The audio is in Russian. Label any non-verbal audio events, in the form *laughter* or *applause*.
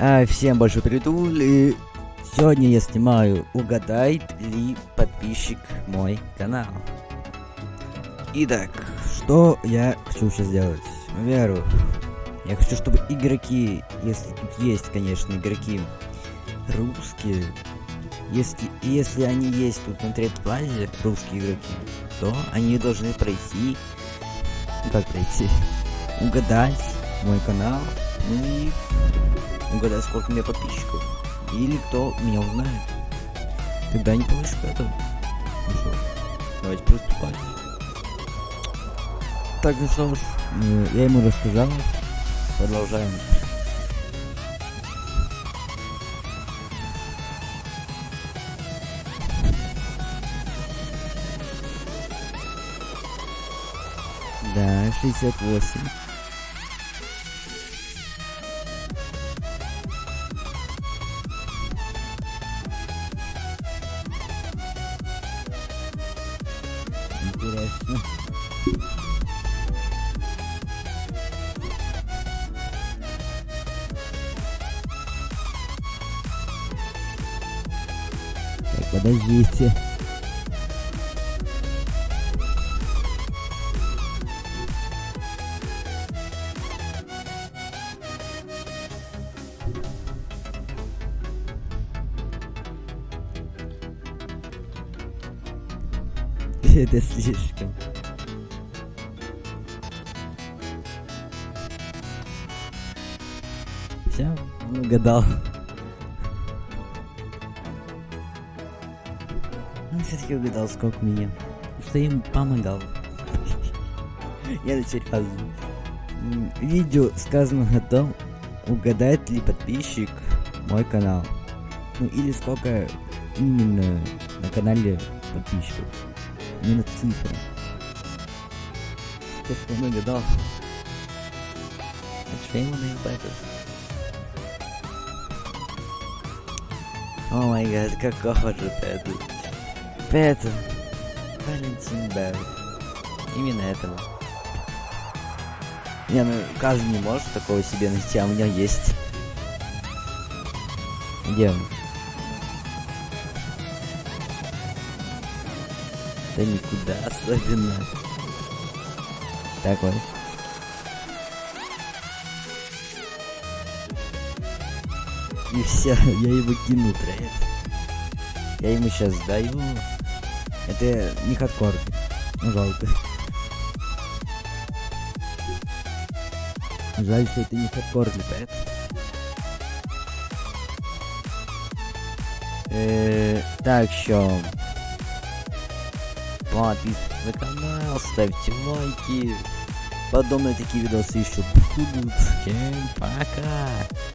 А, всем большой привет, и сегодня я снимаю Угадает ли подписчик мой канал. Итак, что я хочу сейчас сделать? Во-первых, я хочу, чтобы игроки, если тут есть, конечно, игроки русские, если, если они есть тут на третьей базе, русские игроки, то они должны пройти, как пройти, угадать мой канал, ну и угадать, сколько у меня подписчиков. Или кто меня узнает. Тогда не получишь к этому. Ну что, давайте приступать. Так, ну что ж, э, я ему рассказал. Продолжаем. Да, 68. Интересно. Так, подождите. Это слишком. Все, угадал. Он все-таки угадал, сколько меня. Что ему помогал. Я серьезно. Видео сказано о том, угадает ли подписчик мой канал. Ну или сколько именно на канале подписчиков. Именно цифры. То, что он угадал. А ему даю Пэтер? О май гад, какого же Пэтер? Пэтер. Валентин Бэр. Именно этого. Не, ну каждый не может такого себе найти, а у меня есть. Где он? Да никуда особенно. Такой. И все, *laughs* я его кину trade. Я ему сейчас даю. Это не хардкор. Ну жалко. Жаль, что это не хардкор летает. Э, так, что? Подписывайтесь на канал, ставьте лайки. Подобные такие видосы еще будут. Всем пока!